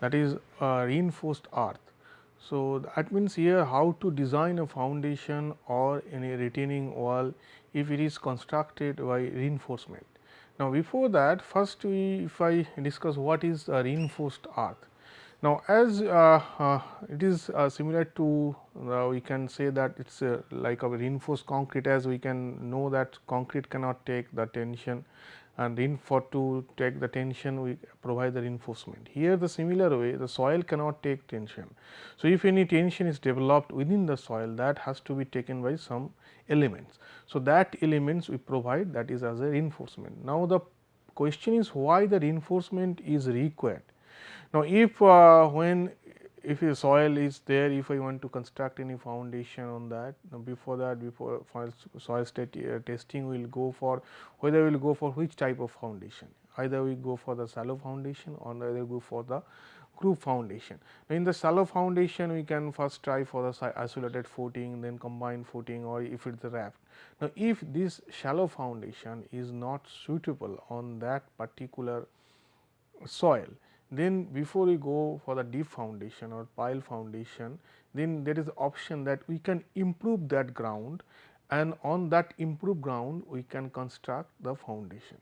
that is uh, reinforced earth. So, that means here how to design a foundation or any retaining wall if it is constructed by reinforcement. Now, before that first we if I discuss what is a reinforced earth. Now, as uh, uh, it is uh, similar to uh, we can say that it is uh, like a reinforced concrete as we can know that concrete cannot take the tension and in for to take the tension we provide the reinforcement. Here the similar way the soil cannot take tension. So, if any tension is developed within the soil that has to be taken by some elements. So, that elements we provide that is as a reinforcement. Now, the question is why the reinforcement is required now, if uh, when if a soil is there, if I want to construct any foundation on that, before that before soil state uh, testing we will go for whether we will go for which type of foundation, either we go for the shallow foundation or either go for the group foundation. In the shallow foundation we can first try for the isolated footing then combined footing or if it is raft. Now, if this shallow foundation is not suitable on that particular soil then before we go for the deep foundation or pile foundation, then there is option that we can improve that ground and on that improved ground we can construct the foundation.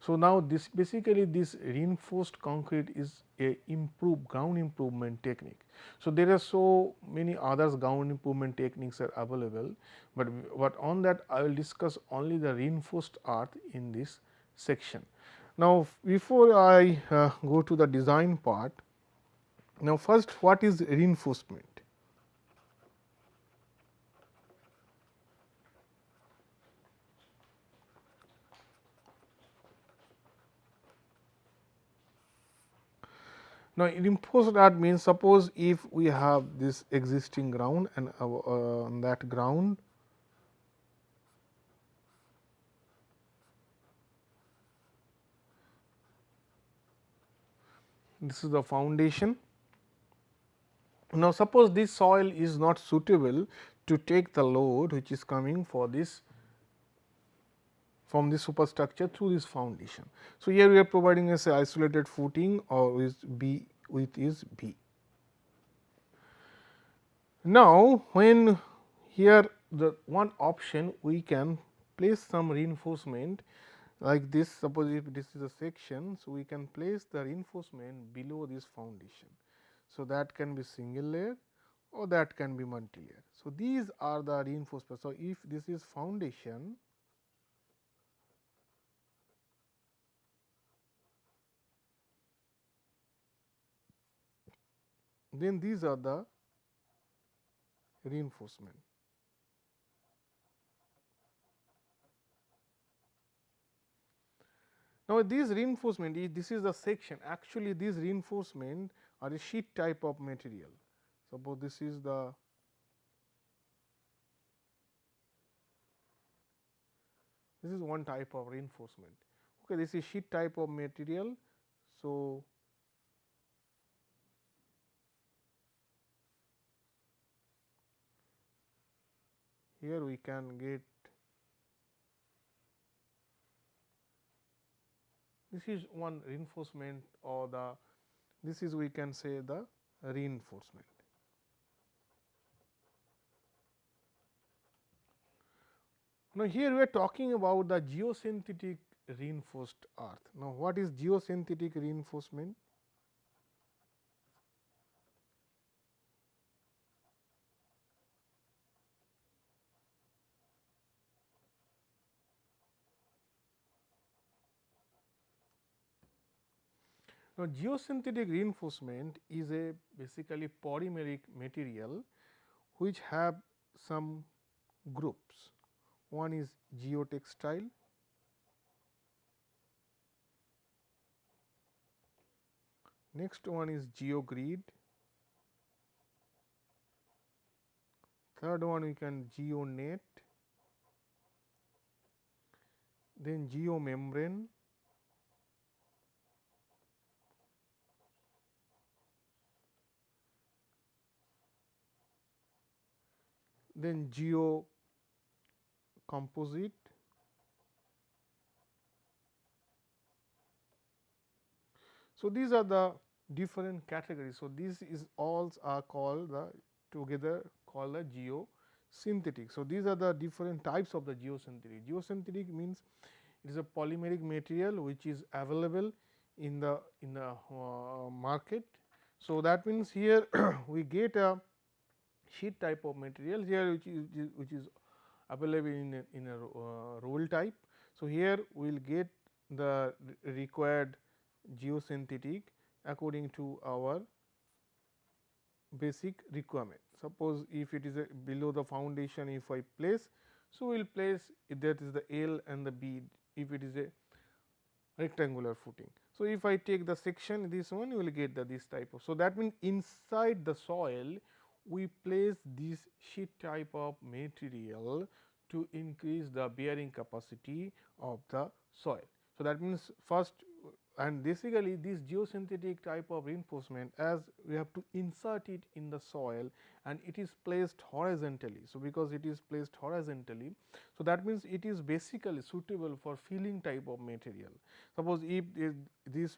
So, now this basically this reinforced concrete is a improved ground improvement technique. So, there are so many others ground improvement techniques are available, but, but on that I will discuss only the reinforced earth in this section. Now, before I uh, go to the design part, now first what is reinforcement? Now, reinforced earth means suppose if we have this existing ground and uh, uh, on that ground this is the foundation. Now, suppose this soil is not suitable to take the load which is coming for this from this superstructure through this foundation. So, here we are providing a isolated footing or with B with is B. Now, when here the one option we can place some reinforcement like this suppose if this is a section. So, we can place the reinforcement below this foundation. So, that can be single layer or that can be multi layer. So, these are the reinforcement. So, if this is foundation then these are the reinforcement. Now, these reinforcement this is the section actually these reinforcement are a sheet type of material. Suppose this is the this is one type of reinforcement. Okay, this is sheet type of material. So, here we can get This is one reinforcement or the this is we can say the reinforcement. Now, here we are talking about the geosynthetic reinforced earth. Now, what is geosynthetic reinforcement? Now, geosynthetic reinforcement is a basically polymeric material which have some groups. One is geotextile, next one is geogrid, third one we can geonet, then geomembrane, then geo composite So, these are the different categories. So, these is all are called the together called the geosynthetic. So, these are the different types of the geosynthetic. Geosynthetic means it is a polymeric material which is available in the in the uh, market. So, that means here we get a sheet type of material here which is which is available in a, in a uh, roll type. So, here we will get the required geosynthetic according to our basic requirement. Suppose if it is below the foundation if I place, so we will place that is the L and the B if it is a rectangular footing. So, if I take the section this one you will get the this type of. So, that means inside the soil we place this sheet type of material to increase the bearing capacity of the soil. So, that means first and basically this geosynthetic type of reinforcement as we have to insert it in the soil and it is placed horizontally. So, because it is placed horizontally, so that means it is basically suitable for filling type of material. Suppose if this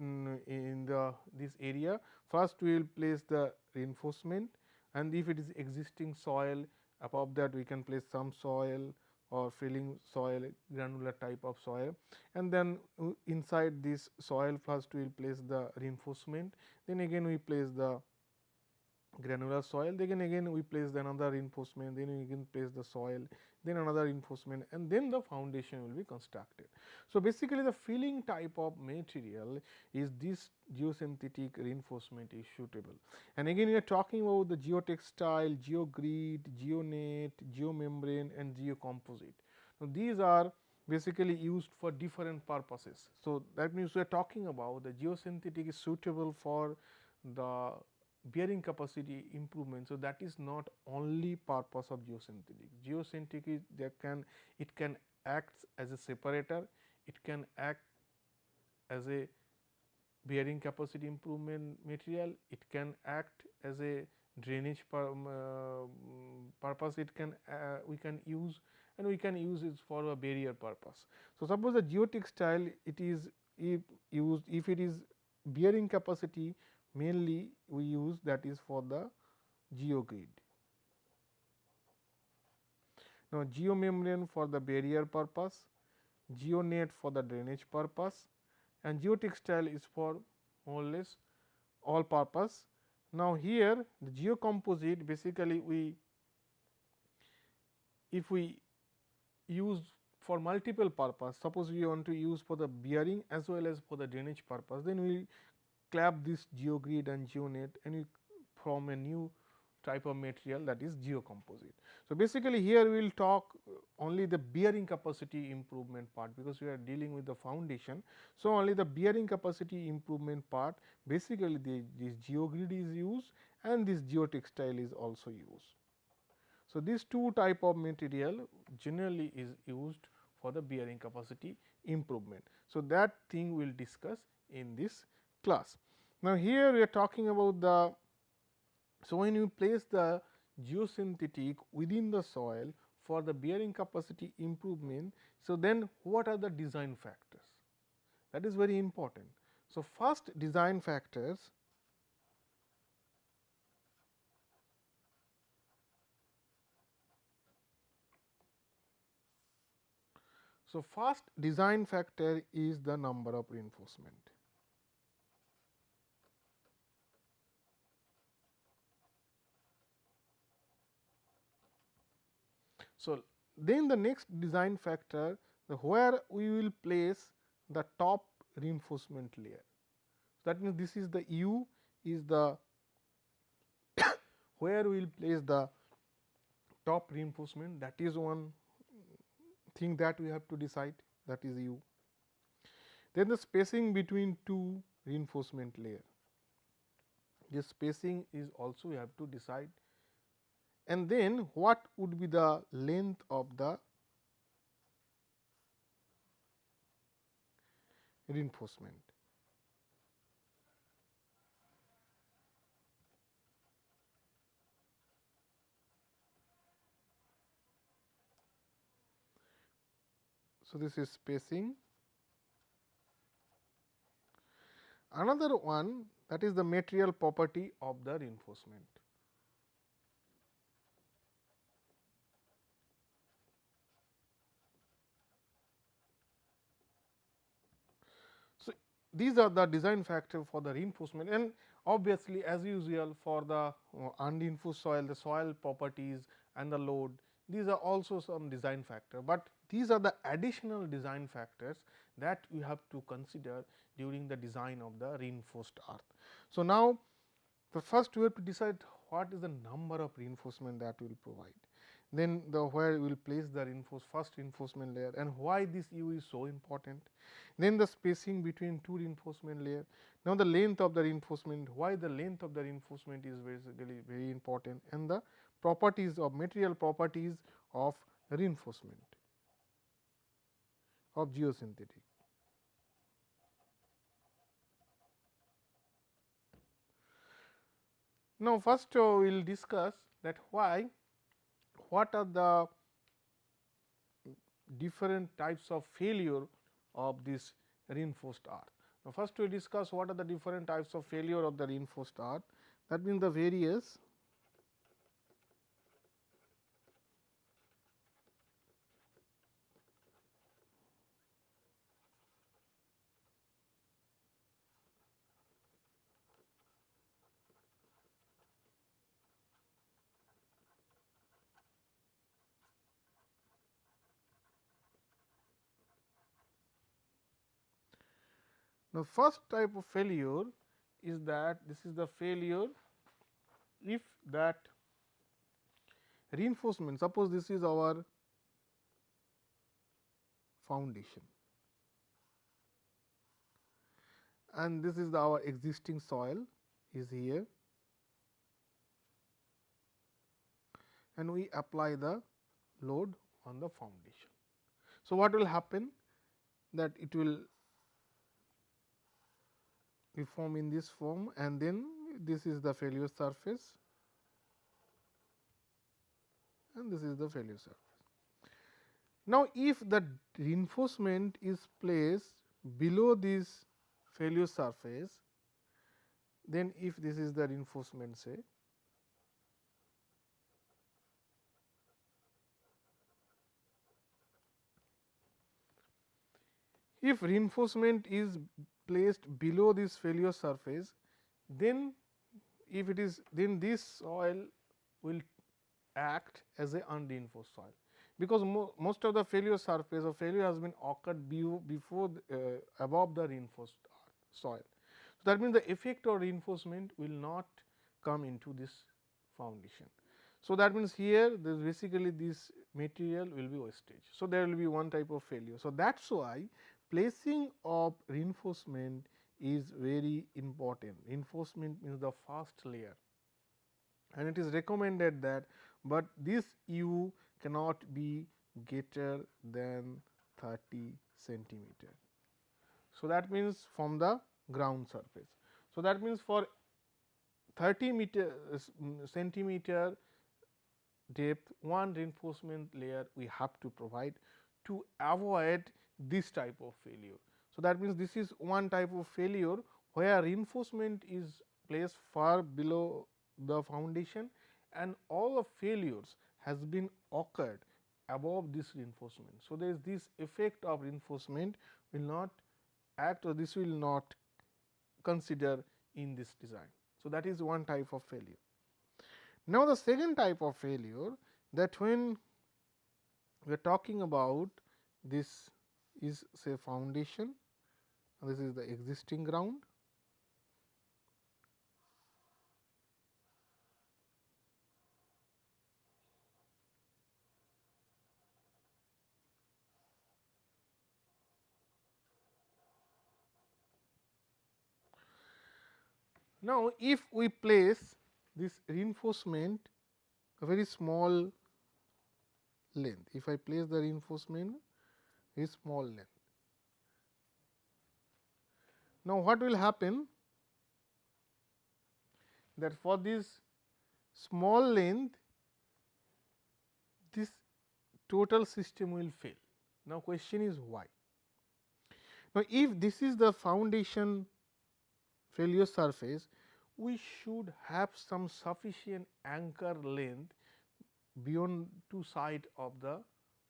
mm, in the this area first we will place the reinforcement and if it is existing soil above that we can place some soil or filling soil granular type of soil. And then uh, inside this soil first we will place the reinforcement. Then again we place the granular soil. Then again we place the another reinforcement. Then we again place the soil then another reinforcement and then the foundation will be constructed. So, basically the filling type of material is this geosynthetic reinforcement is suitable and again we are talking about the geotextile, geogrid, geonet, geomembrane and geocomposite. Now, these are basically used for different purposes. So, that means we are talking about the geosynthetic is suitable for the bearing capacity improvement. So, that is not only purpose of geosynthetic. Geosynthetic is that can it can act as a separator, it can act as a bearing capacity improvement material, it can act as a drainage pur, uh, purpose it can uh, we can use and we can use it for a barrier purpose. So, suppose the geotextile it is if used if it is bearing capacity mainly we use that is for the geogrid. Now, geomembrane for the barrier purpose, geonet for the drainage purpose and geotextile is for more or less all purpose. Now, here the geocomposite basically we if we use for multiple purpose suppose we want to use for the bearing as well as for the drainage purpose then we clap this geogrid and geonet and you form a new type of material that is geocomposite. So, basically here we will talk only the bearing capacity improvement part because we are dealing with the foundation. So, only the bearing capacity improvement part basically the, this geogrid is used and this geotextile is also used. So, these two type of material generally is used for the bearing capacity improvement. So, that thing we will discuss in this class. Now, here we are talking about the. So, when you place the geosynthetic within the soil for the bearing capacity improvement. So, then what are the design factors that is very important. So, first design factors So, first design factor is the number of reinforcement. So, then the next design factor the where we will place the top reinforcement layer. So, that means, this is the U is the where we will place the top reinforcement that is one thing that we have to decide that is U. Then the spacing between two reinforcement layer, this spacing is also we have to decide and then what would be the length of the reinforcement. So, this is spacing Another one that is the material property of the reinforcement. So, these are the design factor for the reinforcement and obviously as usual for the uh, unreinforced soil the soil properties and the load these are also some design factor, but these are the additional design factors that we have to consider during the design of the reinforced earth. So, now the first we have to decide what is the number of reinforcement that we will provide. Then the where we will place the reinforced first reinforcement layer and why this U is so important. Then the spacing between two reinforcement layer. Now, the length of the reinforcement, why the length of the reinforcement is basically very important and the properties of material properties of reinforcement of geosynthetic. Now, first uh, we will discuss that why what are the different types of failure of this reinforced earth. Now, first we discuss what are the different types of failure of the reinforced earth that means the various Now, first type of failure is that this is the failure if that reinforcement suppose this is our foundation and this is the our existing soil is here and we apply the load on the foundation. So, what will happen that it will we form in this form and then this is the failure surface and this is the failure surface. Now, if the reinforcement is placed below this failure surface, then if this is the reinforcement say if reinforcement is placed below this failure surface, then if it is then this soil will act as a unreinforced soil, because mo most of the failure surface or failure has been occurred before the, uh, above the reinforced soil. So, that means the effect of reinforcement will not come into this foundation. So, that means here this basically this material will be wastage. So, there will be one type of failure. So, that is why placing of reinforcement is very important. Reinforcement means the first layer and it is recommended that, but this U cannot be greater than 30 centimeter. So, that means from the ground surface. So, that means for 30 meter uh, centimeter depth one reinforcement layer we have to provide to avoid this type of failure. So, that means, this is one type of failure where reinforcement is placed far below the foundation and all the failures has been occurred above this reinforcement. So, there is this effect of reinforcement will not act or this will not consider in this design. So, that is one type of failure. Now, the second type of failure that when we are talking about this is say foundation and this is the existing ground Now, if we place this reinforcement a very small length. If I place the reinforcement is small length. Now, what will happen that for this small length this total system will fail. Now, question is why? Now, if this is the foundation failure surface, we should have some sufficient anchor length beyond two side of the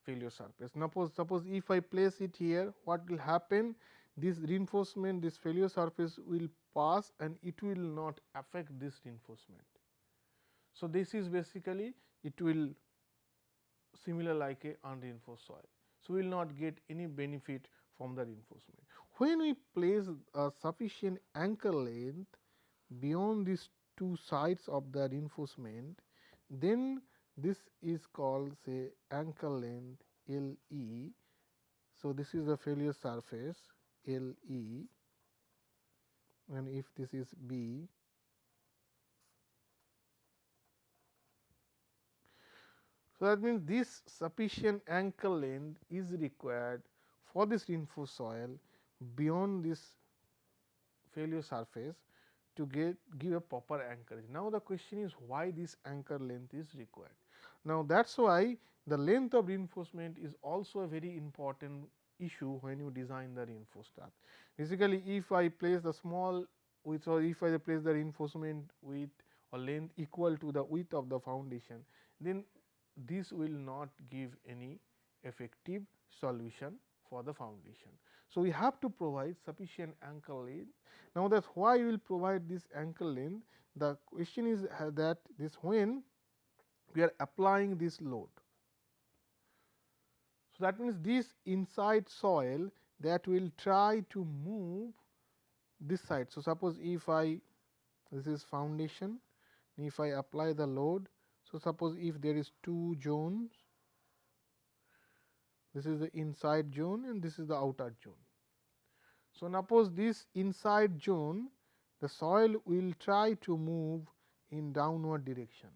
failure surface. Now, suppose, suppose if I place it here, what will happen? This reinforcement, this failure surface will pass and it will not affect this reinforcement. So, this is basically it will similar like a unreinforced soil. So, we will not get any benefit from the reinforcement. When we place a sufficient anchor length beyond these two sides of the reinforcement, then this is called say anchor length L e. So, this is the failure surface L e and if this is B So, that means this sufficient anchor length is required for this reinforced soil beyond this failure surface to get give a proper anchorage. Now, the question is why this anchor length is required. Now, that is why the length of reinforcement is also a very important issue when you design the reinforced. Basically, if I place the small width or if I place the reinforcement width or length equal to the width of the foundation, then this will not give any effective solution for the foundation. So, we have to provide sufficient anchor length. Now, that is why we will provide this anchor length. The question is uh, that this when we are applying this load. So, that means this inside soil that will try to move this side. So, suppose if I this is foundation, if I apply the load so, suppose if there is two zones, this is the inside zone and this is the outer zone. So, suppose this inside zone the soil will try to move in downward direction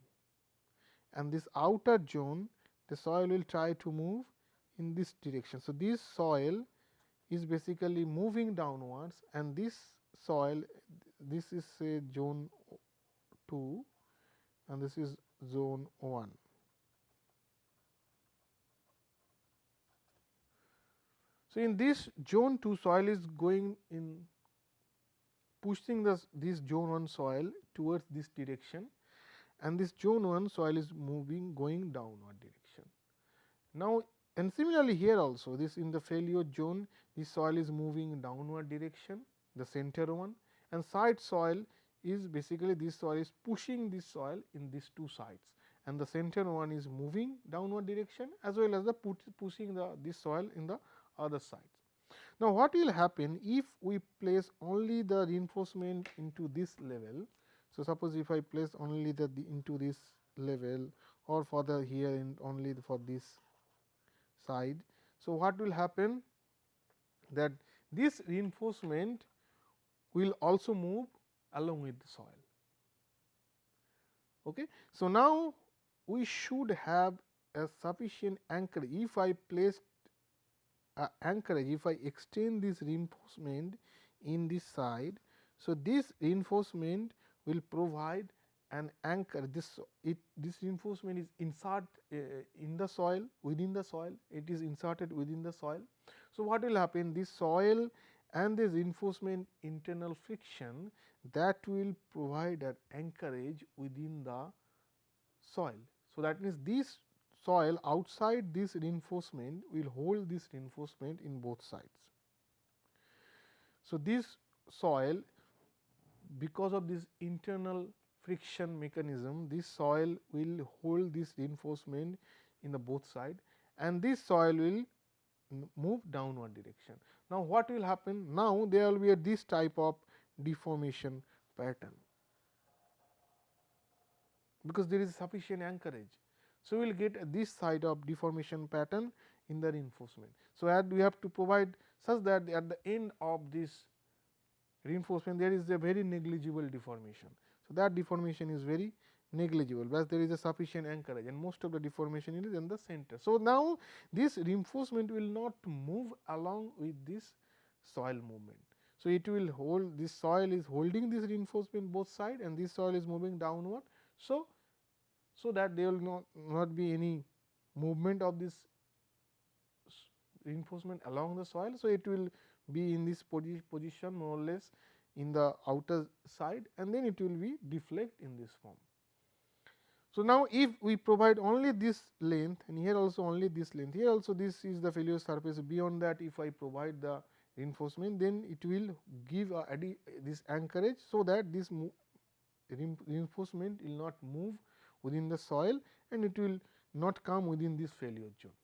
and this outer zone the soil will try to move in this direction. So, this soil is basically moving downwards and this soil this is say zone 2 and this is zone 1. So, in this zone 2 soil is going in pushing this, this zone 1 soil towards this direction. And this zone 1 soil is moving going downward direction. Now, and similarly here also this in the failure zone this soil is moving downward direction the center one. And side soil is basically this soil is pushing this soil in these two sides. And the center one is moving downward direction as well as the put, pushing the this soil in the other sides. Now, what will happen if we place only the reinforcement into this level. So, suppose if I place only the, the into this level or further here in only for this side. So, what will happen that this reinforcement will also move along with the soil. Okay. So, now we should have a sufficient anchorage. If I place a anchorage, if I extend this reinforcement in this side. So, this reinforcement will provide an anchor this it this reinforcement is insert uh, in the soil within the soil it is inserted within the soil. So, what will happen this soil and this reinforcement internal friction that will provide an anchorage within the soil. So, that means, this soil outside this reinforcement will hold this reinforcement in both sides. So, this soil because of this internal friction mechanism this soil will hold this reinforcement in the both side and this soil will move downward direction. Now, what will happen? Now, there will be a this type of deformation pattern, because there is sufficient anchorage. So, we will get this side of deformation pattern in the reinforcement. So, we have to provide such that at the end of this reinforcement there is a very negligible deformation. So, that deformation is very negligible, but there is a sufficient anchorage and most of the deformation is in the center. So, now this reinforcement will not move along with this soil movement. So, it will hold this soil is holding this reinforcement both side and this soil is moving downward. So, so that there will not, not be any movement of this reinforcement along the soil. So, it will be in this posi position more or less in the outer side and then it will be deflect in this form. So, now if we provide only this length and here also only this length, here also this is the failure surface beyond that if I provide the reinforcement then it will give a this anchorage. So, that this reinforcement will not move within the soil and it will not come within this failure zone.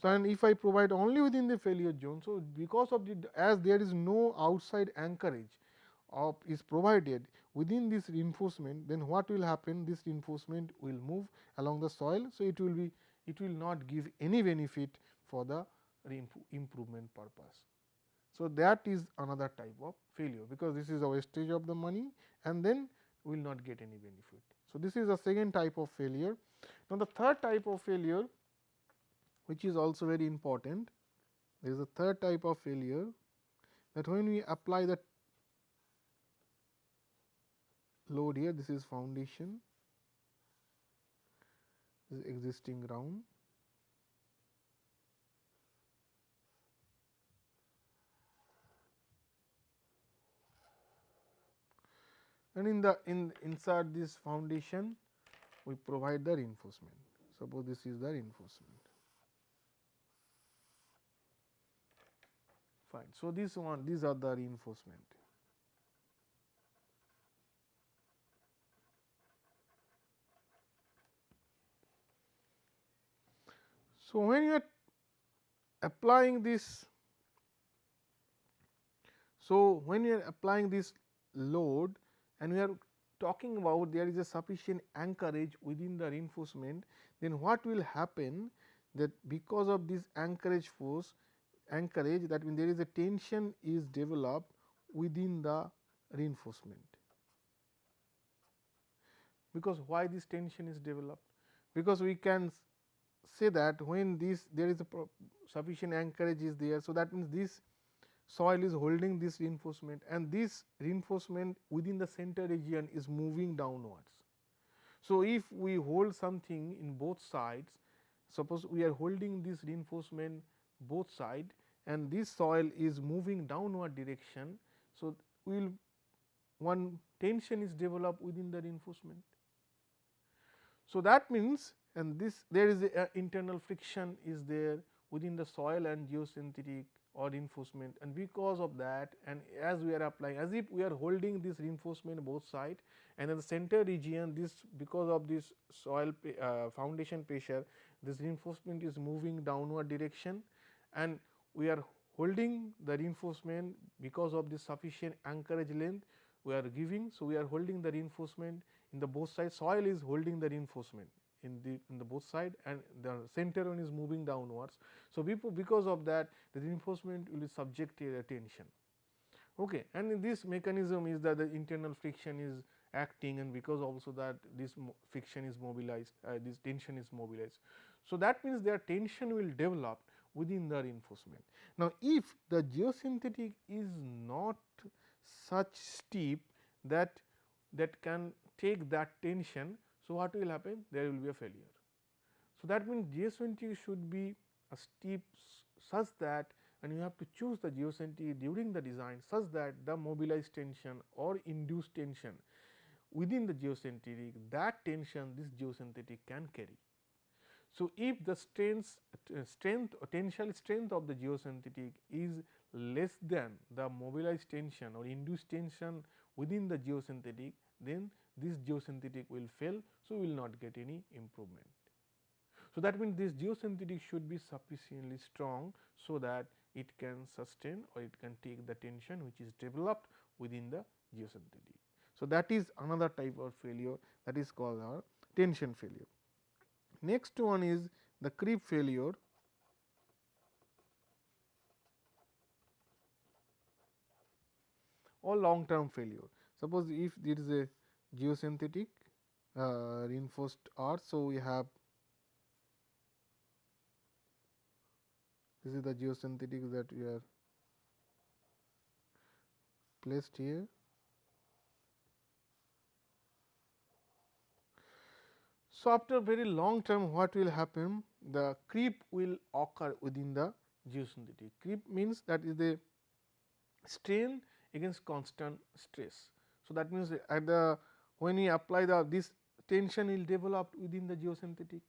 So, and if I provide only within the failure zone. So, because of the as there is no outside anchorage of is provided within this reinforcement then what will happen this reinforcement will move along the soil. So, it will be it will not give any benefit for the improvement purpose. So, that is another type of failure because this is a wastage of the money and then will not get any benefit. So, this is the second type of failure. Now, the third type of failure which is also very important there is a third type of failure that when we apply the load here this is foundation this is existing ground and in the in inside this foundation we provide the reinforcement. Suppose this is the reinforcement. Fine. So this one these are the reinforcement. So, when you are applying this, so when you are applying this load and we are talking about there is a sufficient anchorage within the reinforcement, then what will happen that because of this anchorage force anchorage that means there is a tension is developed within the reinforcement. Because why this tension is developed? Because we can say that when this there is a sufficient anchorage is there. So, that means this soil is holding this reinforcement and this reinforcement within the center region is moving downwards. So, if we hold something in both sides suppose we are holding this reinforcement both side and this soil is moving downward direction. So, we will one tension is developed within the reinforcement. So, that means and this there is a, internal friction is there within the soil and geosynthetic or reinforcement. And because of that and as we are applying as if we are holding this reinforcement both side and in the center region this because of this soil uh, foundation pressure this reinforcement is moving downward direction and we are holding the reinforcement because of the sufficient anchorage length we are giving. So, we are holding the reinforcement in the both sides. Soil is holding the reinforcement in the in the both side and the center one is moving downwards. So, because of that the reinforcement will be subjected to tension. Okay. And this mechanism is that the internal friction is acting and because also that this friction is mobilized uh, this tension is mobilized. So, that means their tension will develop within the reinforcement. Now, if the geosynthetic is not such steep that that can take that tension so, what will happen? There will be a failure. So, that means geosynthetic should be a steep such that and you have to choose the geosynthetic during the design such that the mobilized tension or induced tension within the geosynthetic that tension this geosynthetic can carry. So, if the strength, uh, strength or tensile strength of the geosynthetic is less than the mobilized tension or induced tension within the geosynthetic, then this geosynthetic will fail. So, we will not get any improvement. So, that means this geosynthetic should be sufficiently strong. So, that it can sustain or it can take the tension which is developed within the geosynthetic. So, that is another type of failure that is called our tension failure. Next one is the creep failure or long term failure. Suppose if there is a geosynthetic uh, reinforced earth. So, we have this is the geosynthetic that we are placed here. So, after very long term what will happen the creep will occur within the geosynthetic. Creep means that is the strain against constant stress. So, that means at the uh, when we apply the this tension will develop within the geosynthetic.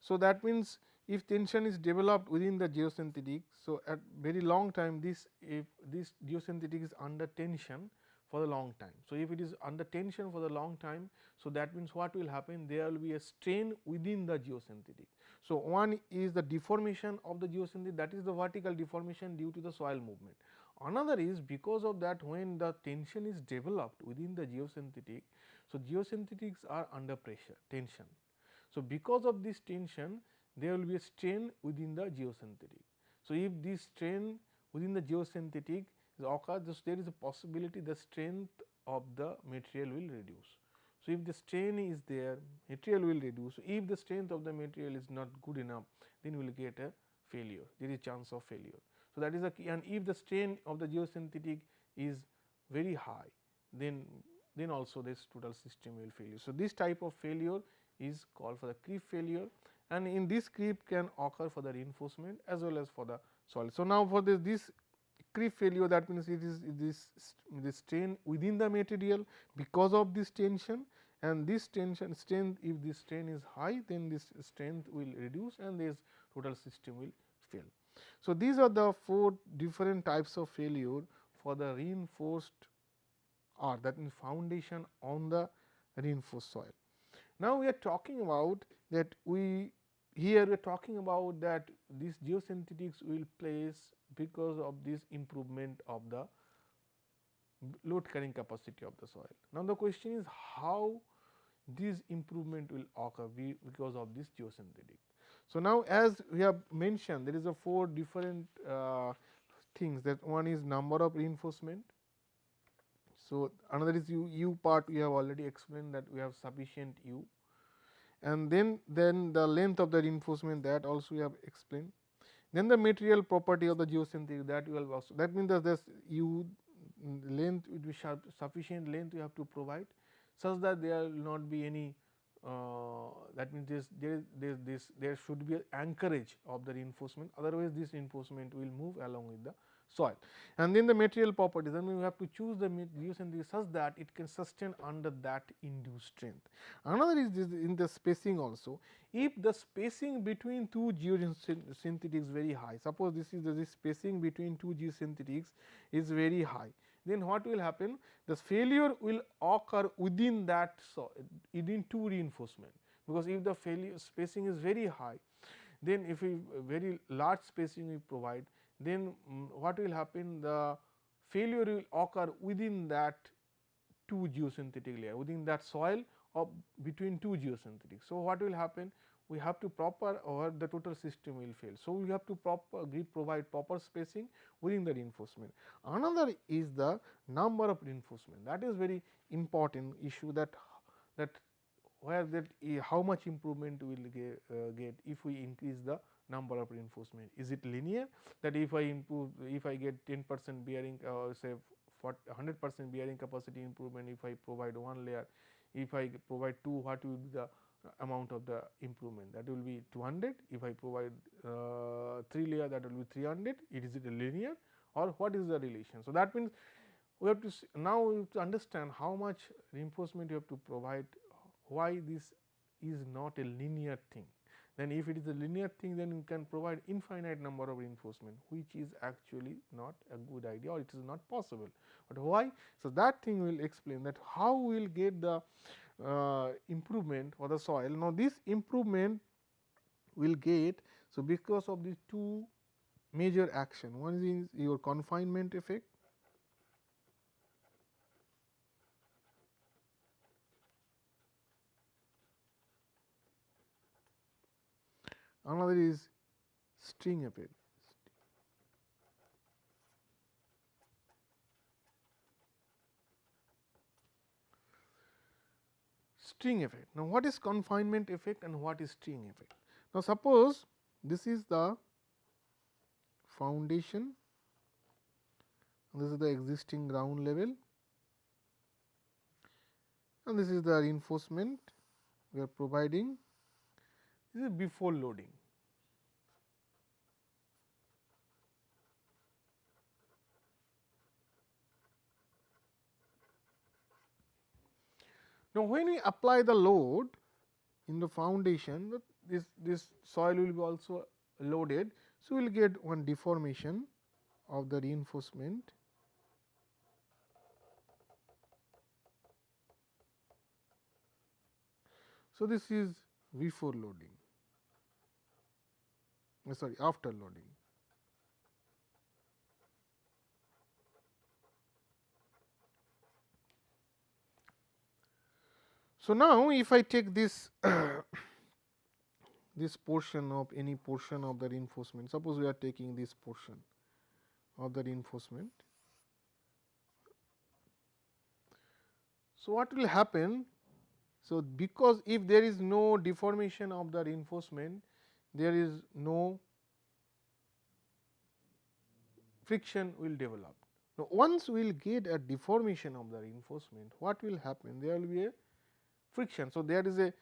So, that means if tension is developed within the geosynthetic. So, at very long time this if this geosynthetic is under tension for the long time. So, if it is under tension for the long time, so that means what will happen there will be a strain within the geosynthetic. So, one is the deformation of the geosynthetic that is the vertical deformation due to the soil movement. Another is because of that when the tension is developed within the geosynthetic. So, geosynthetics are under pressure tension. So, because of this tension there will be a strain within the geosynthetic. So, if this strain within the geosynthetic occurs there is a possibility the strength of the material will reduce. So, if the strain is there material will reduce so if the strength of the material is not good enough then we will get a failure there is chance of failure. So, that is the key and if the strain of the geosynthetic is very high then then also this total system will fail. So, this type of failure is called for the creep failure and in this creep can occur for the reinforcement as well as for the soil. So, now for this, this creep failure that means it is this this strain within the material because of this tension and this tension strength if this strain is high then this strength will reduce and this total system will fail. So, these are the four different types of failure for the reinforced or that means foundation on the reinforced soil. Now, we are talking about that we here we are talking about that these geosynthetics will place because of this improvement of the load carrying capacity of the soil. Now, the question is how this improvement will occur because of this geosynthetic. So, now as we have mentioned there is a four different uh, things that one is number of reinforcement. So, another is u, u part we have already explained that we have sufficient u and then then the length of the reinforcement that also we have explained then the material property of the geosynthetic that you will also that means that this u length would be sufficient length you have to provide such that there will not be any Uh, that means this there, there this there should be an anchorage of the reinforcement otherwise this reinforcement will move along with the soil. And then the material properties then we have to choose the geosynthetic such that it can sustain under that induced strength. Another is this in the spacing also if the spacing between two geosynthetics very high suppose this is the this spacing between two geosynthetics is very high then what will happen? The failure will occur within that so within two reinforcement. Because if the failure spacing is very high then if we very large spacing we provide then what will happen? The failure will occur within that two geosynthetic layer within that soil of between two geosynthetics. So, what will happen we have to proper or the total system will fail. So, we have to proper provide proper spacing within the reinforcement. Another is the number of reinforcement that is very important issue that that where that how much improvement we will get, uh, get if we increase the number of reinforcement. Is it linear that if I improve if I get 10 percent bearing uh, say 100 percent bearing capacity improvement if I provide one layer if I provide 2 what will be the amount of the improvement that will be 200 if I provide uh, 3 layer that will be 300 it is it linear or what is the relation. So, that means we have to now we have to understand how much reinforcement you have to provide why this is not a linear thing then if it is a linear thing then you can provide infinite number of reinforcement which is actually not a good idea or it is not possible. But why? So, that thing will explain that how we will get the Uh, improvement for the soil. Now, this improvement will get. So, because of these two major action one is your confinement effect another is string effect. String effect. Now, what is confinement effect and what is string effect? Now, suppose this is the foundation this is the existing ground level and this is the reinforcement we are providing this is before loading. Now, when we apply the load in the foundation, this, this soil will be also loaded. So, we will get one deformation of the reinforcement So, this is before loading uh, sorry after loading. So, now if I take this this portion of any portion of the reinforcement suppose we are taking this portion of the reinforcement. So, what will happen so, because if there is no deformation of the reinforcement, there is no friction will develop. Now, once we will get a deformation of the reinforcement, what will happen? There will be a friction. So, there is a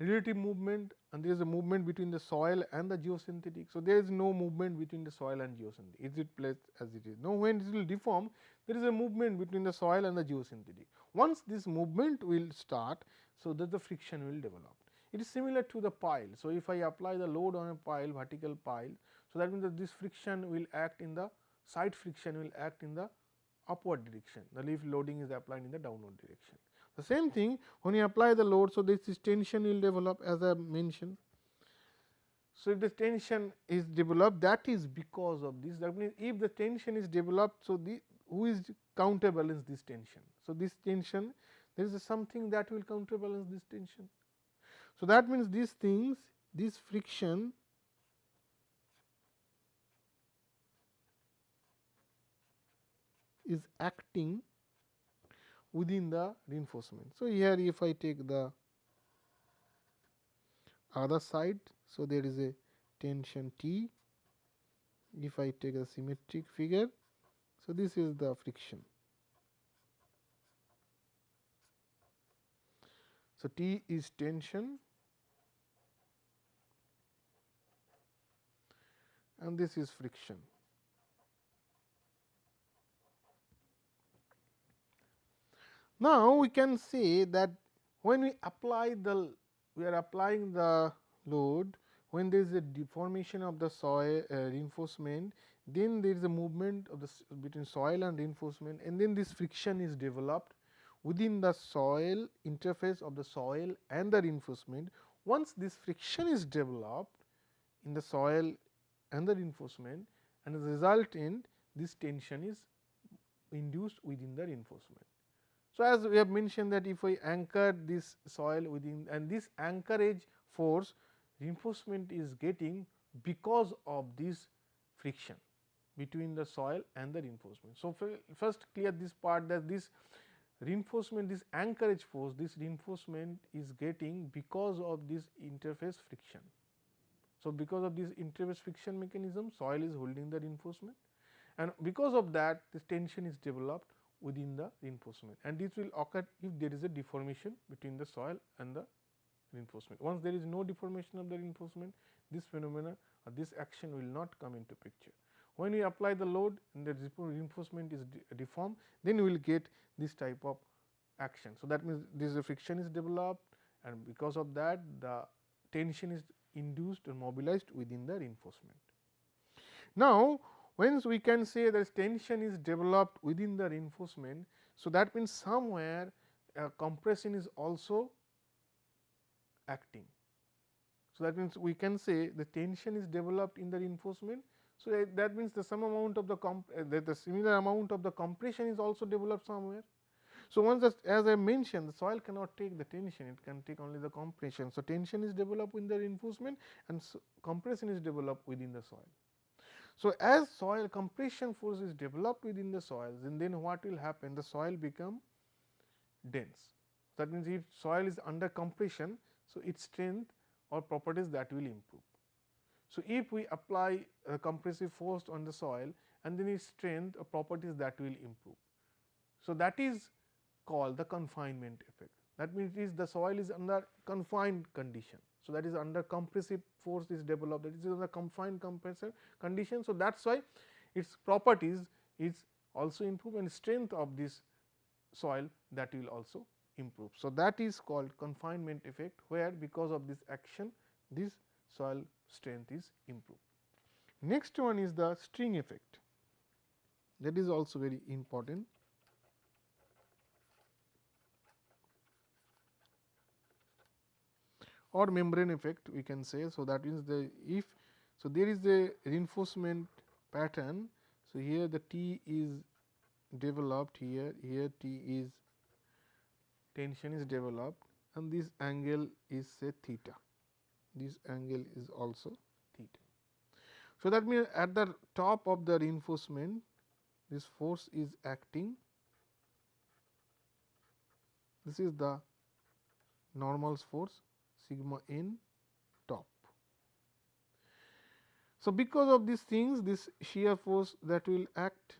relative movement and there is a movement between the soil and the geosynthetic. So, there is no movement between the soil and geosynthetic, is it placed as it is. Now, when it will deform, there is a movement between the soil and the geosynthetic. Once this movement will start, so that the friction will develop. It is similar to the pile. So, if I apply the load on a pile, vertical pile, so that means that this friction will act in the side friction will act in the upward direction, the leaf loading is applied in the downward direction. The same thing when you apply the load, so this tension will develop as I mentioned. So, if the tension is developed that is because of this that means, if the tension is developed. So, the who is counterbalance this tension. So, this tension there is something that will counterbalance this tension. So, that means these things this friction is acting within the reinforcement. So, here if I take the other side. So, there is a tension T if I take a symmetric figure. So, this is the friction. So, T is tension and this is friction. Now, we can say that when we apply the we are applying the load when there is a deformation of the soil uh, reinforcement then there is a movement of the between soil and reinforcement and then this friction is developed within the soil interface of the soil and the reinforcement. Once this friction is developed in the soil and the reinforcement and as a result in this tension is induced within the reinforcement. So, as we have mentioned that if I anchor this soil within and this anchorage force reinforcement is getting because of this friction between the soil and the reinforcement. So, first clear this part that this reinforcement this anchorage force this reinforcement is getting because of this interface friction. So, because of this interface friction mechanism soil is holding the reinforcement and because of that this tension is developed within the reinforcement and this will occur if there is a deformation between the soil and the reinforcement. Once there is no deformation of the reinforcement this phenomena or this action will not come into picture. When we apply the load and the reinforcement is deformed then we will get this type of action. So, that means this friction is developed and because of that the tension is induced or mobilized within the reinforcement. Now, Whence we can say that tension is developed within the reinforcement. So, that means somewhere compression is also acting. So, that means we can say the tension is developed in the reinforcement. So, that means the some amount of the comp uh, the, the similar amount of the compression is also developed somewhere. So, once as I mentioned the soil cannot take the tension it can take only the compression. So, tension is developed in the reinforcement and so compression is developed within the soil. So, as soil compression force is developed within the soils and then what will happen the soil become dense. That means, if soil is under compression, so its strength or properties that will improve. So, if we apply a compressive force on the soil and then its strength or properties that will improve. So, that is called the confinement effect that means, it is the soil is under confined condition. So, that is under compressive force is developed that is under confined compressive condition. So, that is why its properties is also improve and strength of this soil that will also improve. So, that is called confinement effect where because of this action this soil strength is improved. Next one is the string effect that is also very important. Or membrane effect we can say. So, that means the if so there is a reinforcement pattern. So, here the T is developed here here T is tension is developed and this angle is say theta this angle is also theta. So, that means at the top of the reinforcement this force is acting this is the normal force sigma n top. So, because of these things this shear force that will act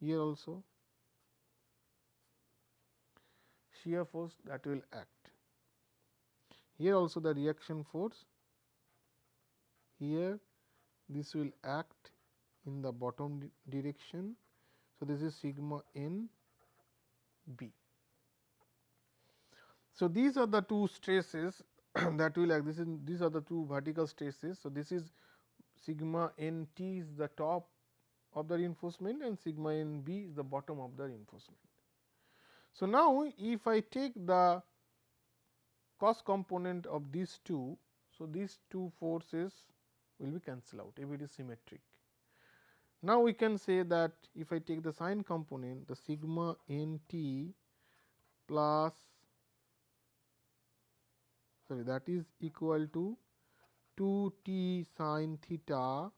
here also shear force that will act. Here also the reaction force here this will act in the bottom di direction. So, this is sigma n b. So, these are the two stresses that will act this is these are the two vertical stresses. So, this is sigma n t is the top of the reinforcement and sigma n b is the bottom of the reinforcement. So, now if I take the cos component of these two. So, these two forces will be cancelled out if it is symmetric. Now, we can say that if I take the sine component the sigma n t plus sorry that is equal to 2 t sin theta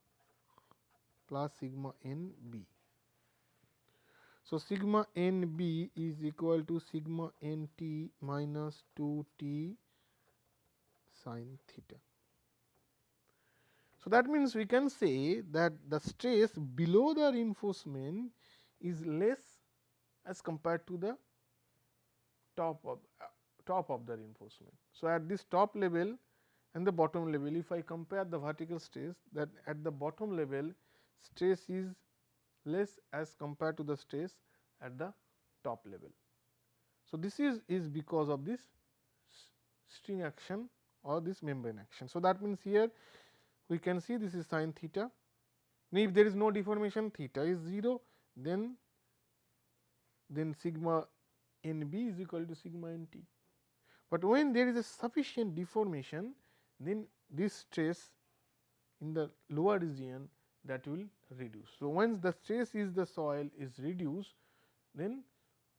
plus sigma n b. So, sigma n b is equal to sigma n t minus 2 t sin theta. So, that means we can say that the stress below the reinforcement is less as compared to the top of top of the reinforcement. So, at this top level and the bottom level if I compare the vertical stress that at the bottom level stress is less as compared to the stress at the top level. So, this is, is because of this string action or this membrane action. So, that means here we can see this is sin theta. If there is no deformation theta is 0 then then sigma n b is equal to sigma n t. But when there is a sufficient deformation then this stress in the lower region that will reduce. So, once the stress is the soil is reduced then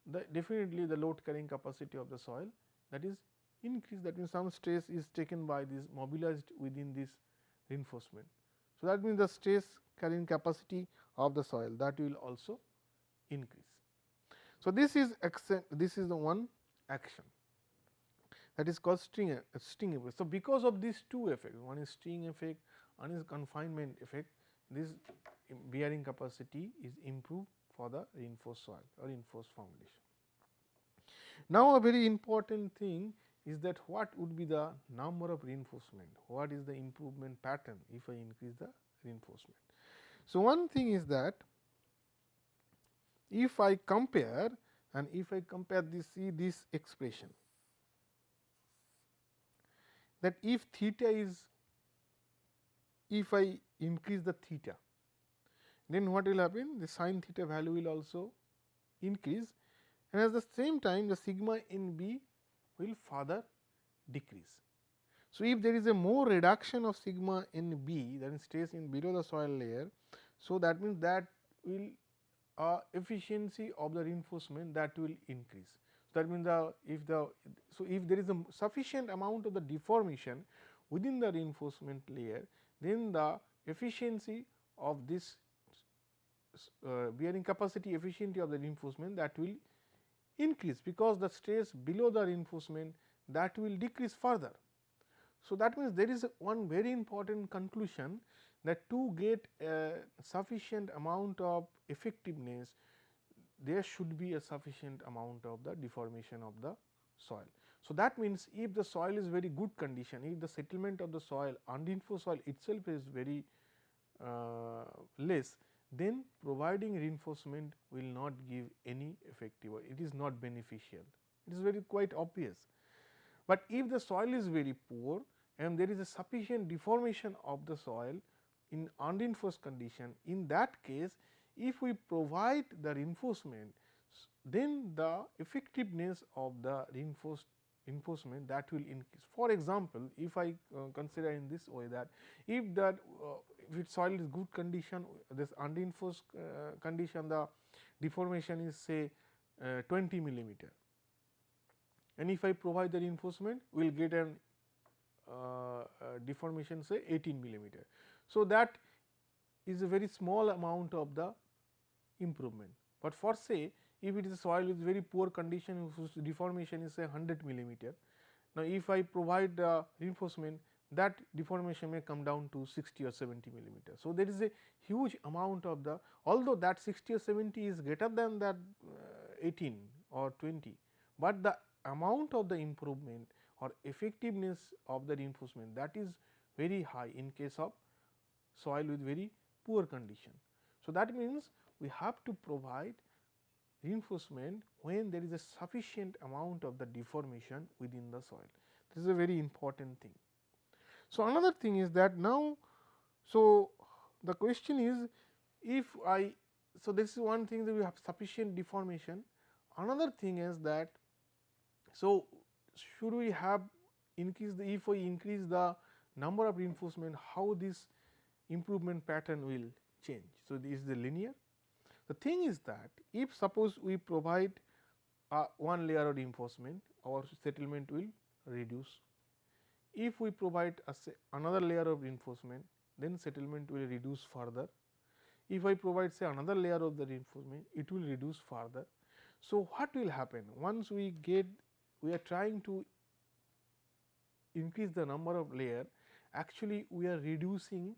the definitely the load carrying capacity of the soil that is increased that means some stress is taken by this mobilized within this reinforcement. So, that means the stress carrying capacity of the soil that will also increase. So, this is this is the one action that is called string string effect. So, because of these two effects one is string effect one is confinement effect this bearing capacity is improved for the reinforced soil or reinforced foundation. Now, a very important thing is that what would be the number of reinforcement, what is the improvement pattern if I increase the reinforcement. So, one thing is that if I compare and if I compare this see this expression that if theta is if I increase the theta then what will happen the sin theta value will also increase and at the same time the sigma n b will further decrease. So, if there is a more reduction of sigma n b that stays in below the soil layer. So, that means that will uh, efficiency of the reinforcement that will increase. That means the if the so if there is a sufficient amount of the deformation within the reinforcement layer then the efficiency of this uh, bearing capacity efficiency of the reinforcement that will increase because the stress below the reinforcement that will decrease further. So, that means there is one very important conclusion that to get a sufficient amount of effectiveness there should be a sufficient amount of the deformation of the soil. So, that means if the soil is very good condition, if the settlement of the soil unreinforced soil itself is very uh, less, then providing reinforcement will not give any effective or it is not beneficial. It is very quite obvious. But if the soil is very poor and there is a sufficient deformation of the soil in unreinforced condition, in that case if we provide the reinforcement, then the effectiveness of the reinforced reinforcement that will increase. For example, if I uh, consider in this way that if that uh, if its soil is good condition this unreinforced uh, condition the deformation is say uh, 20 millimeter and if I provide the reinforcement we will get an uh, uh, deformation say 18 millimeter. So, that is a very small amount of the improvement, but for say if it is a soil with very poor condition whose deformation is say 100 millimeter. Now, if I provide the reinforcement that deformation may come down to 60 or 70 millimeter. So, there is a huge amount of the although that 60 or 70 is greater than that uh, 18 or 20, but the amount of the improvement or effectiveness of the reinforcement that is very high in case of soil with very poor condition. So, that means we have to provide reinforcement when there is a sufficient amount of the deformation within the soil. This is a very important thing. So, another thing is that now, so the question is if I, so this is one thing that we have sufficient deformation. Another thing is that, so should we have increase the, if we increase the number of reinforcement, how this improvement pattern will change. So, this is the linear the thing is that if suppose we provide a one layer of reinforcement our settlement will reduce. If we provide another layer of reinforcement then settlement will reduce further. If I provide say another layer of the reinforcement it will reduce further. So, what will happen once we get we are trying to increase the number of layer actually we are reducing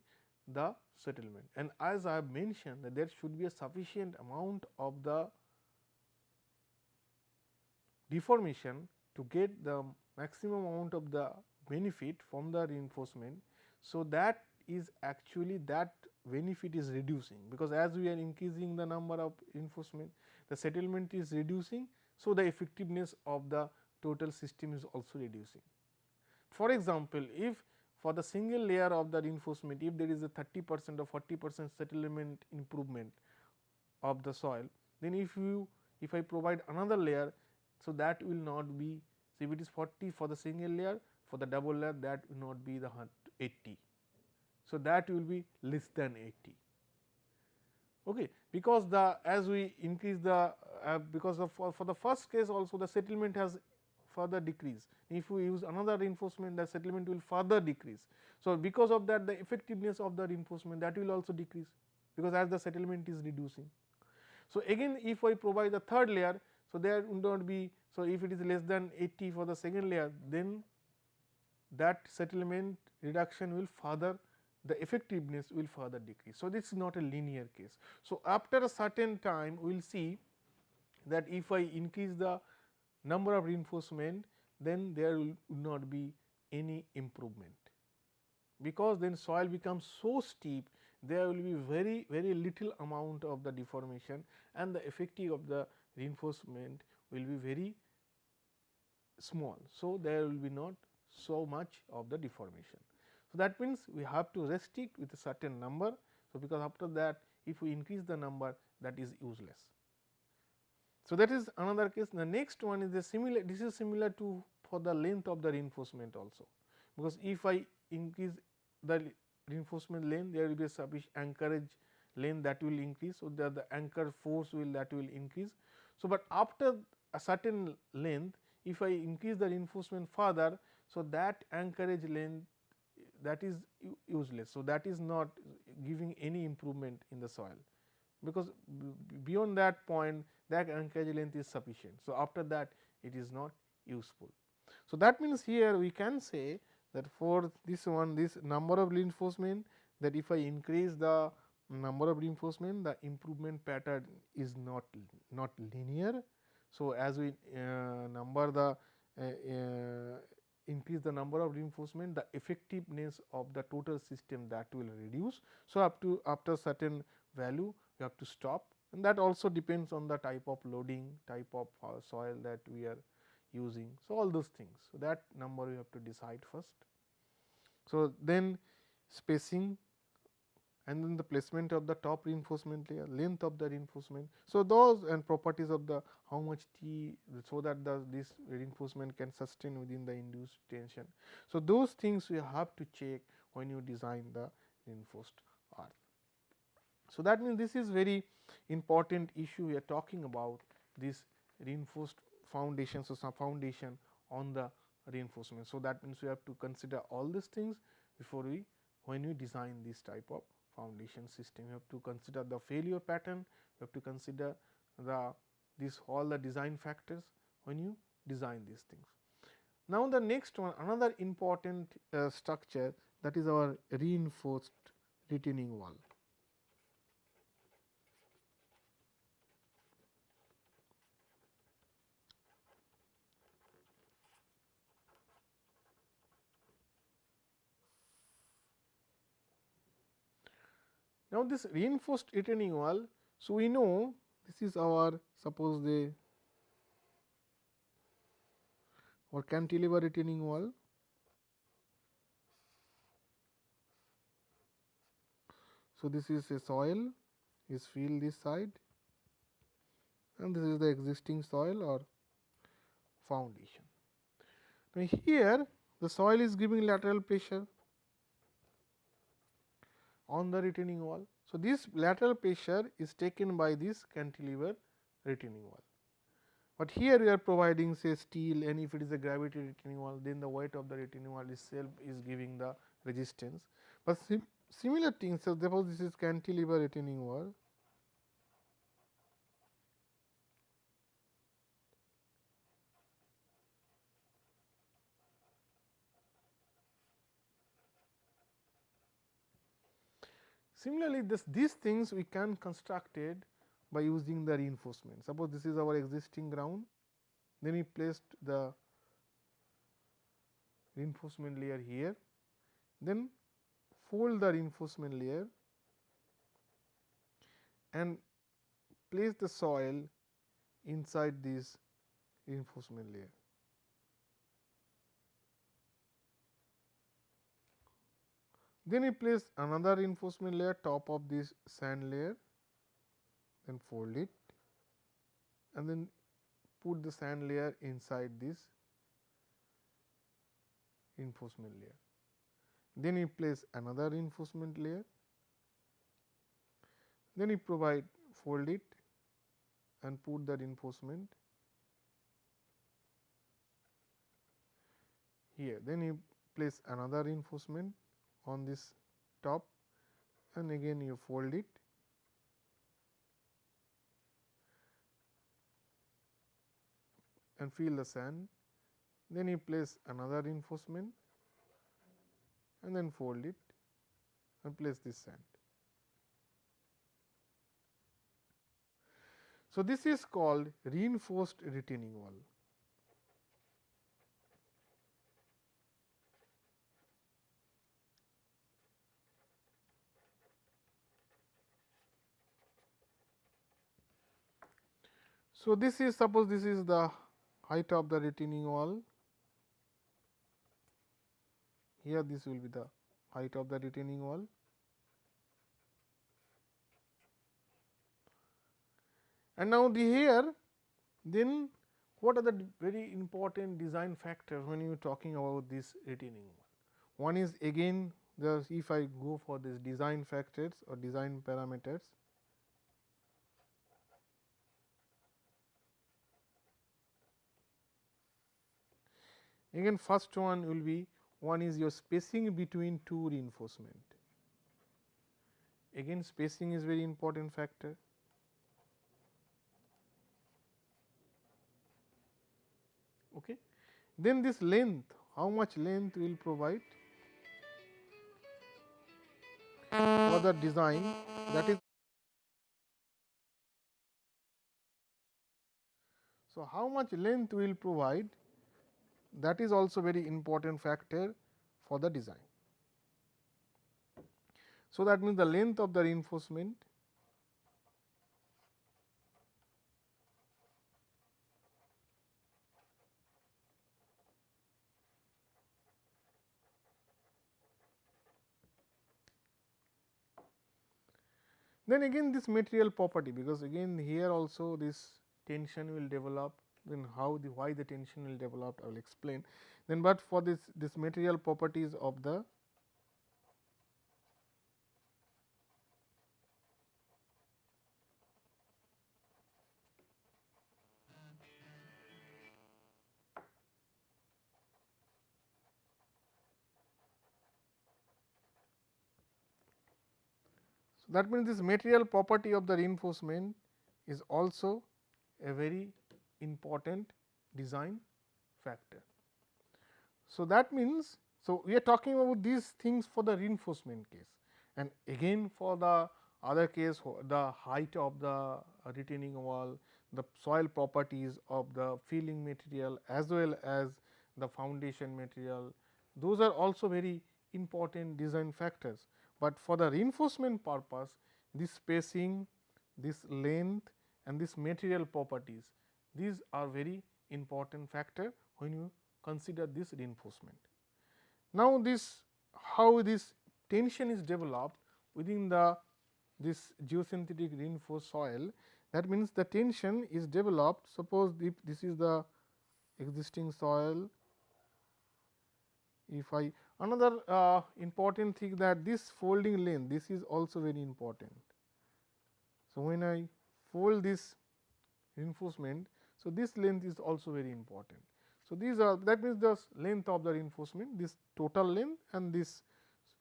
the settlement and as I have mentioned that there should be a sufficient amount of the deformation to get the maximum amount of the benefit from the reinforcement. So, that is actually that benefit is reducing because as we are increasing the number of reinforcement the settlement is reducing. So, the effectiveness of the total system is also reducing. For example, if for the single layer of the reinforcement if there is a 30 percent or 40 percent settlement improvement of the soil, then if you if I provide another layer, so that will not be so if it is 40 for the single layer for the double layer that will not be the 80. So, that will be less than 80 okay because the as we increase the uh, because of for, for the first case also the settlement has further decrease. If we use another reinforcement the settlement will further decrease. So, because of that the effectiveness of the reinforcement that will also decrease because as the settlement is reducing. So, again if I provide the third layer, so there would not be, so if it is less than 80 for the second layer then that settlement reduction will further the effectiveness will further decrease. So, this is not a linear case. So, after a certain time we will see that if I increase the number of reinforcement then there will not be any improvement. Because then soil becomes so steep there will be very very little amount of the deformation and the effective of the reinforcement will be very small. So, there will be not so much of the deformation. So, that means we have to restrict with a certain number. So, because after that if we increase the number that is useless. So, that is another case. The next one is the similar, this is similar to for the length of the reinforcement also, because if I increase the reinforcement length, there will be a sufficient anchorage length that will increase. So, the, the anchor force will that will increase. So, but after a certain length, if I increase the reinforcement further, so that anchorage length that is useless. So, that is not giving any improvement in the soil because beyond that point that anchorage length is sufficient. So, after that it is not useful. So, that means here we can say that for this one this number of reinforcement that if I increase the number of reinforcement the improvement pattern is not not linear. So, as we uh, number the uh, uh, increase the number of reinforcement the effectiveness of the total system that will reduce. So, up to after certain value you have to stop and that also depends on the type of loading, type of uh, soil that we are using. So, all those things. So, that number you have to decide first. So, then spacing and then the placement of the top reinforcement layer, length of the reinforcement. So, those and properties of the how much T so that the this reinforcement can sustain within the induced tension. So, those things you have to check when you design the reinforced earth. So, that means this is very important issue we are talking about this reinforced foundation. So, some foundation on the reinforcement. So, that means we have to consider all these things before we when we design this type of foundation system. You have to consider the failure pattern, you have to consider the this all the design factors when you design these things. Now, the next one another important uh, structure that is our reinforced retaining wall. Now, this reinforced retaining wall, so we know this is our suppose the or cantilever retaining wall. So, this is a soil is filled this side and this is the existing soil or foundation. Now, here the soil is giving lateral pressure on the retaining wall. So, this lateral pressure is taken by this cantilever retaining wall. But here we are providing say steel and if it is a gravity retaining wall then the weight of the retaining wall itself is giving the resistance. But sim similar things so therefore, this is cantilever retaining wall Similarly, this these things we can construct it by using the reinforcement. Suppose this is our existing ground, then we placed the reinforcement layer here, then fold the reinforcement layer and place the soil inside this reinforcement layer. Then we place another reinforcement layer top of this sand layer, then fold it and then put the sand layer inside this reinforcement layer. Then we place another reinforcement layer, then we provide fold it and put the reinforcement here. Then you place another reinforcement on this top and again you fold it and feel the sand then you place another reinforcement and then fold it and place this sand. So, this is called reinforced retaining wall. So, this is suppose this is the height of the retaining wall, here this will be the height of the retaining wall. And now, the here then what are the very important design factors when you are talking about this retaining wall? One is again the if I go for this design factors or design parameters, Again first one will be one is your spacing between two reinforcement. Again spacing is very important factor. Okay. Then this length, how much length will provide for the design that is. So, how much length will provide that is also very important factor for the design. So, that means the length of the reinforcement Then again this material property because again here also this tension will develop then how the why the tension will develop I will explain. Then but for this this material properties of the So, that means this material property of the reinforcement is also a very important design factor. So, that means, so we are talking about these things for the reinforcement case and again for the other case the height of the retaining wall, the soil properties of the filling material as well as the foundation material, those are also very important design factors, but for the reinforcement purpose this spacing, this length and this material properties these are very important factor when you consider this reinforcement. Now, this how this tension is developed within the this geosynthetic reinforced soil that means the tension is developed suppose if this is the existing soil if I another uh, important thing that this folding length this is also very important. So, when I fold this reinforcement so, this length is also very important. So, these are that means the length of the reinforcement this total length and this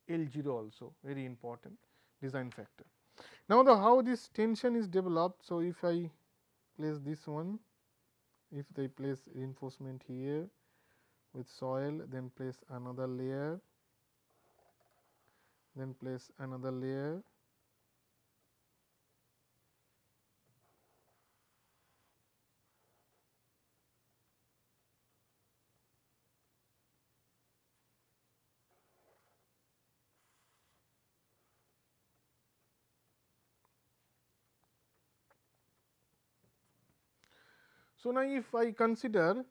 L 0 also very important design factor. Now, the how this tension is developed. So, if I place this one if they place reinforcement here with soil then place another layer then place another layer So, now if I consider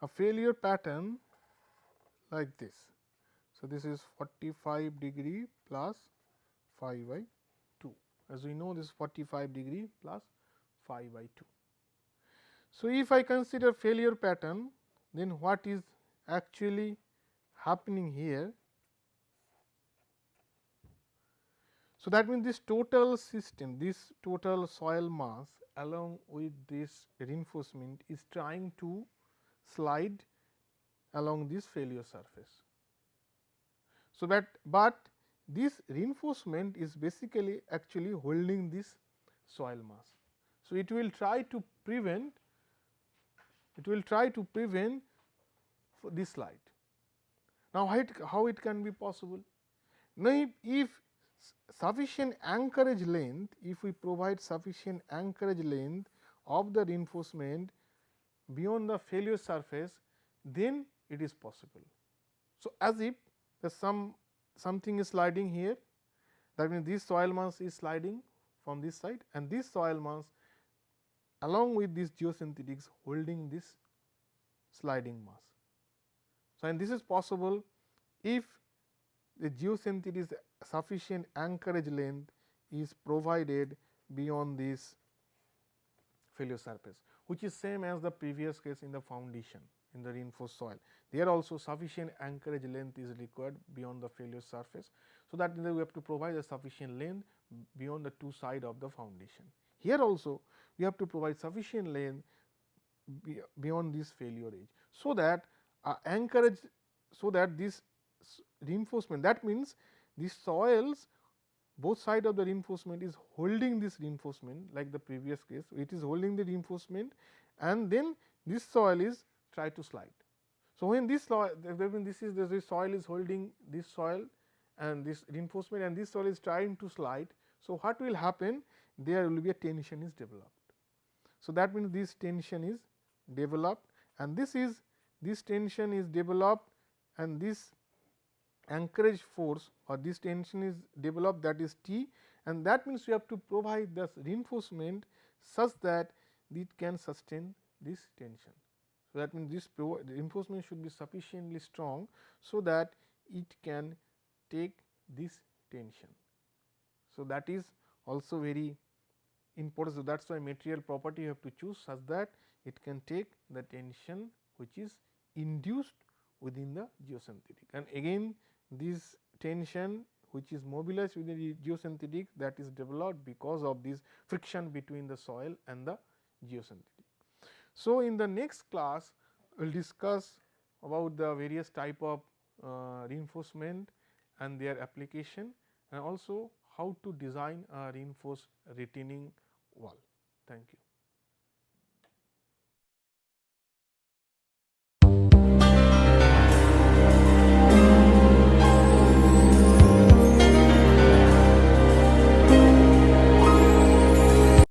a failure pattern like this. So, this is 45 degree plus phi by 2 as we know this 45 degree plus phi by 2. So, if I consider failure pattern then what is actually happening here So, that means this total system, this total soil mass along with this reinforcement is trying to slide along this failure surface. So, that but this reinforcement is basically actually holding this soil mass. So, it will try to prevent it will try to prevent this slide. Now, how it, how it can be possible? Now, if, if sufficient anchorage length, if we provide sufficient anchorage length of the reinforcement beyond the failure surface, then it is possible. So, as if the some something is sliding here that means, this soil mass is sliding from this side and this soil mass along with this geosynthetics holding this sliding mass. So, and this is possible if the geosynthetic sufficient anchorage length is provided beyond this failure surface, which is same as the previous case in the foundation in the reinforced soil. There also sufficient anchorage length is required beyond the failure surface. So, that we have to provide a sufficient length beyond the two side of the foundation. Here also we have to provide sufficient length beyond this failure edge. So, that uh, anchorage so that this reinforcement that means these soils both side of the reinforcement is holding this reinforcement like the previous case it is holding the reinforcement and then this soil is try to slide. So, when this soil this is the soil is holding this soil and this reinforcement and this soil is trying to slide. So, what will happen there will be a tension is developed. So, that means this tension is developed and this is this tension is developed and this anchorage force or this tension is developed that is T and that means we have to provide the reinforcement such that it can sustain this tension. So, that means, this reinforcement should be sufficiently strong. So, that it can take this tension. So, that is also very important. So, that is why material property you have to choose such that it can take the tension which is induced within the geosynthetic and again this tension which is mobilized within the geosynthetic that is developed because of this friction between the soil and the geosynthetic. So, in the next class we will discuss about the various type of uh, reinforcement and their application and also how to design a reinforced retaining wall. Thank you.